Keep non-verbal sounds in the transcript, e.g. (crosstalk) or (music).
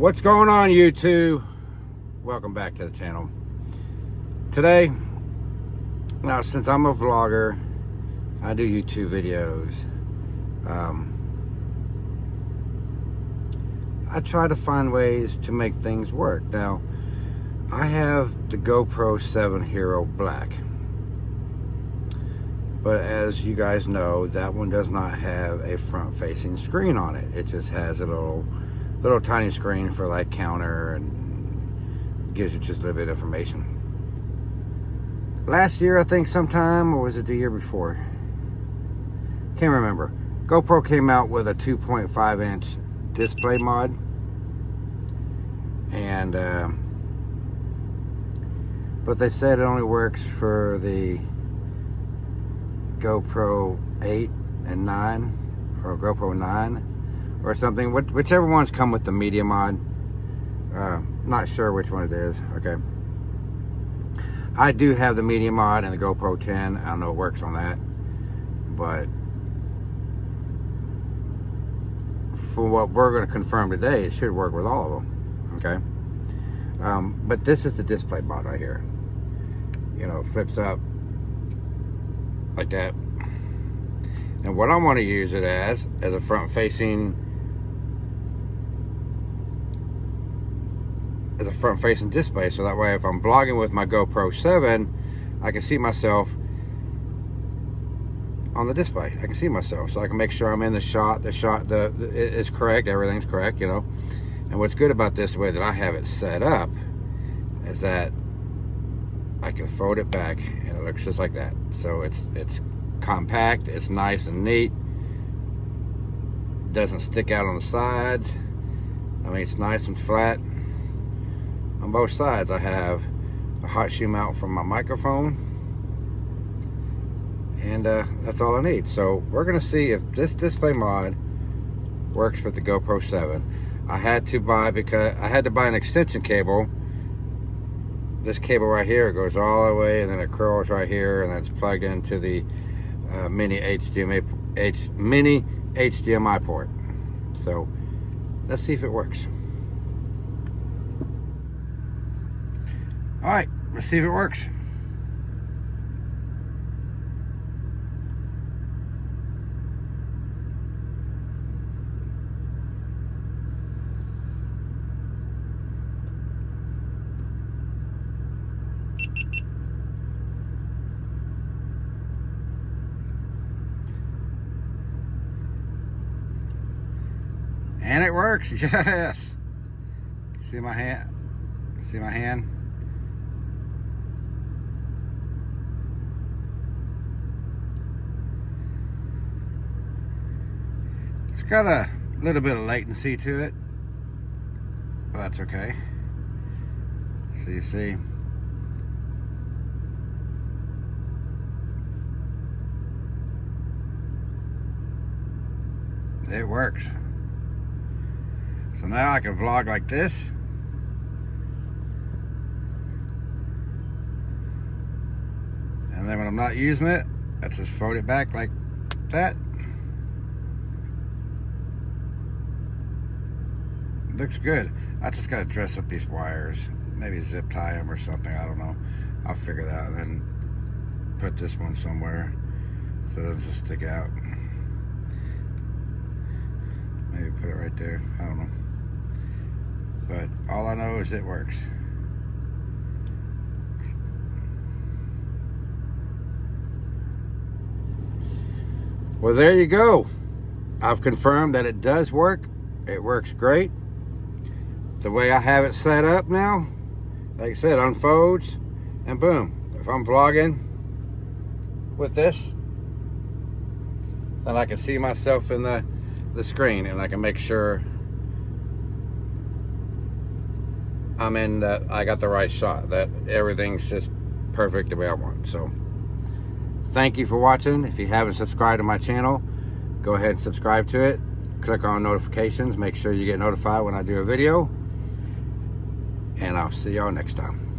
What's going on YouTube? Welcome back to the channel. Today, now since I'm a vlogger, I do YouTube videos. Um, I try to find ways to make things work. Now, I have the GoPro 7 Hero Black. But as you guys know, that one does not have a front-facing screen on it. It just has a little little tiny screen for like counter and gives you just a little bit of information. Last year, I think sometime, or was it the year before? Can't remember. GoPro came out with a 2.5 inch display mod. And, uh, but they said it only works for the GoPro 8 and 9, or GoPro 9 or something. Whichever ones come with the media mod. Uh, not sure which one it is. Okay. I do have the media mod and the GoPro 10. I don't know it works on that. But for what we're going to confirm today, it should work with all of them. Okay. Um, but this is the display mod right here. You know, flips up like that. And what I want to use it as, as a front as a front facing display. So that way if I'm vlogging with my GoPro 7 I can see myself on the display. I can see myself. So I can make sure I'm in the shot the shot the, the is correct everything's correct you know. And what's good about this the way that I have it set up is that I can fold it back and it looks just like that. So it's it's compact it's nice and neat doesn't stick out on the sides. I mean it's nice and flat on both sides I have a hot shoe mount from my microphone. And uh, that's all I need. So we're gonna see if this display mod works with the GoPro 7 I had to buy because I had to buy an extension cable. This cable right here goes all the way and then it curls right here and that's plugged into the uh, mini HDMI H, mini HDMI port. So let's see if it works All right, let's see if it works. And it works, (laughs) yes. See my hand? See my hand? It's got a little bit of latency to it, but that's okay. So you see, it works. So now I can vlog like this. And then when I'm not using it, I just fold it back like that. Looks good. I just got to dress up these wires. Maybe zip tie them or something. I don't know. I'll figure that out and then put this one somewhere so it doesn't just stick out. Maybe put it right there. I don't know. But all I know is it works. Well, there you go. I've confirmed that it does work. It works great the way I have it set up now, like I said, unfolds and boom. If I'm vlogging with this, then I can see myself in the, the screen and I can make sure I'm in the, I got the right shot, that everything's just perfect the way I want. So thank you for watching. If you haven't subscribed to my channel, go ahead and subscribe to it. Click on notifications. Make sure you get notified when I do a video and I'll see y'all next time.